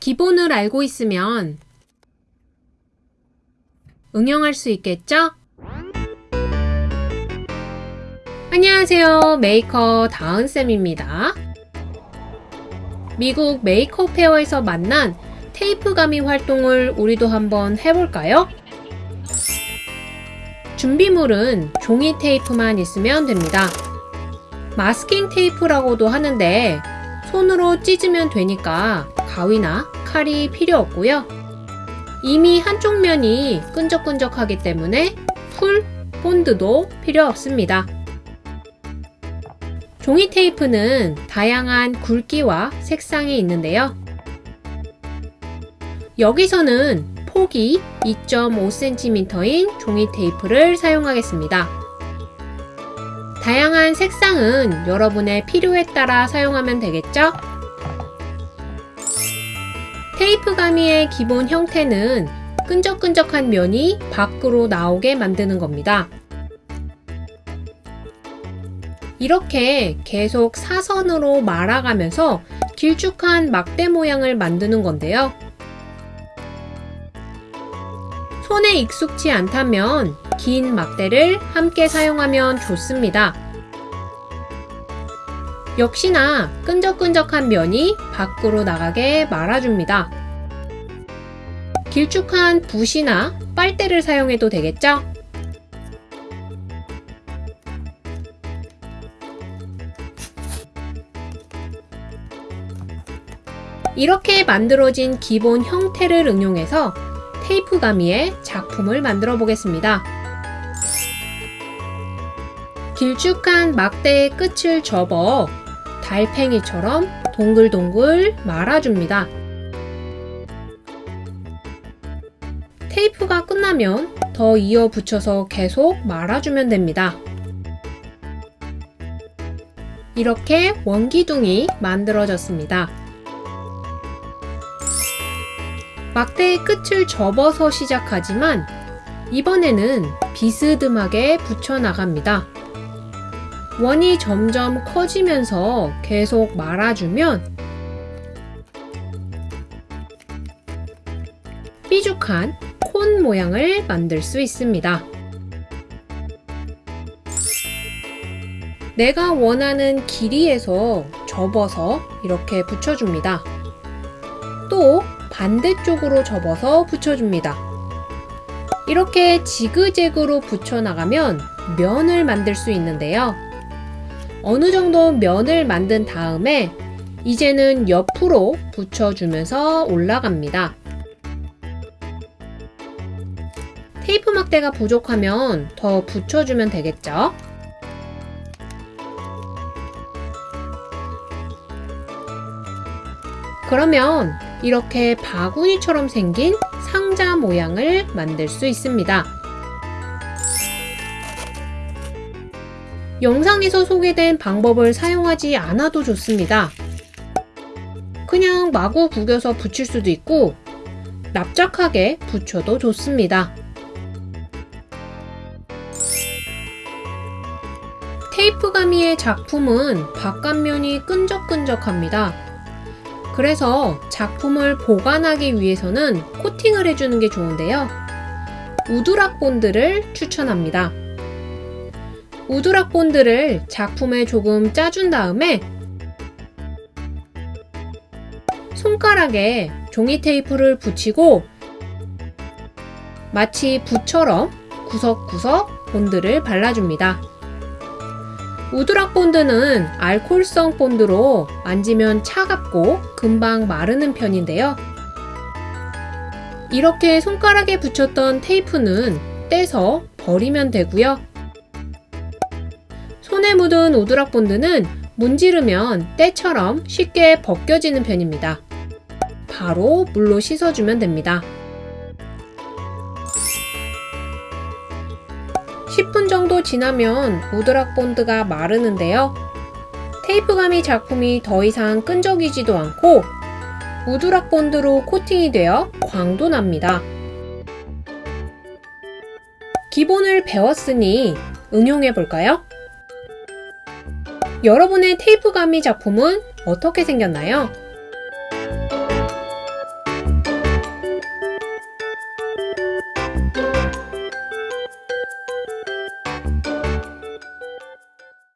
기본을 알고 있으면 응용할 수 있겠죠? 안녕하세요. 메이커 다은쌤입니다. 미국 Maker Faire에서 만난 테이프 가미 활동을 우리도 한번 해볼까요? 준비물은 종이 테이프만 있으면 됩니다. 마스킹 테이프라고도 하는데 손으로 찢으면 되니까 가위나 칼이 필요 없고요. 이미 한쪽 면이 끈적끈적하기 때문에 풀, 본드도 필요 없습니다. 종이 테이프는 다양한 굵기와 색상이 있는데요. 여기서는 폭이 2.5cm인 종이 테이프를 사용하겠습니다. 다양한 색상은 여러분의 필요에 따라 사용하면 되겠죠? 테이프 가미의 기본 형태는 끈적끈적한 면이 밖으로 나오게 만드는 겁니다. 이렇게 계속 사선으로 말아가면서 길쭉한 막대 모양을 만드는 건데요. 손에 익숙치 않다면 긴 막대를 함께 사용하면 좋습니다. 역시나 끈적끈적한 면이 밖으로 나가게 말아줍니다. 길쭉한 붓이나 빨대를 사용해도 되겠죠? 이렇게 만들어진 기본 형태를 응용해서 테이프 가미의 작품을 만들어 보겠습니다. 길쭉한 막대의 끝을 접어 달팽이처럼 동글동글 말아줍니다. 테이프가 끝나면 더 이어 붙여서 계속 말아주면 됩니다. 이렇게 원기둥이 만들어졌습니다. 막대의 끝을 접어서 시작하지만 이번에는 비스듬하게 붙여나갑니다. 원이 점점 커지면서 계속 말아주면 삐죽한 콘 모양을 만들 수 있습니다. 내가 원하는 길이에서 접어서 이렇게 붙여줍니다. 또 반대쪽으로 접어서 붙여줍니다. 이렇게 지그재그로 붙여나가면 면을 만들 수 있는데요. 어느 정도 면을 만든 다음에 이제는 옆으로 붙여주면서 올라갑니다. 테이프 막대가 부족하면 더 붙여주면 되겠죠? 그러면 이렇게 바구니처럼 생긴 상자 모양을 만들 수 있습니다. 영상에서 소개된 방법을 사용하지 않아도 좋습니다. 그냥 마구 구겨서 붙일 수도 있고 납작하게 붙여도 좋습니다. 테이프 가미의 작품은 바깥면이 끈적끈적합니다. 그래서 작품을 보관하기 위해서는 코팅을 해주는 게 좋은데요. 우드락 본드를 추천합니다. 우드락 본드를 작품에 조금 짜준 다음에 손가락에 종이 테이프를 붙이고 마치 붓처럼 구석구석 본드를 발라줍니다. 우드락 본드는 알코올성 본드로 만지면 차갑고 금방 마르는 편인데요. 이렇게 손가락에 붙였던 테이프는 떼서 버리면 되고요. 손에 묻은 우드락 본드는 문지르면 때처럼 쉽게 벗겨지는 편입니다. 바로 물로 씻어주면 됩니다. 10분 정도 지나면 우드락 본드가 마르는데요. 테이프 가미 작품이 더 이상 끈적이지도 않고 우드락 본드로 코팅이 되어 광도 납니다. 기본을 배웠으니 응용해 볼까요? 여러분의 테이프 가미 작품은 어떻게 생겼나요?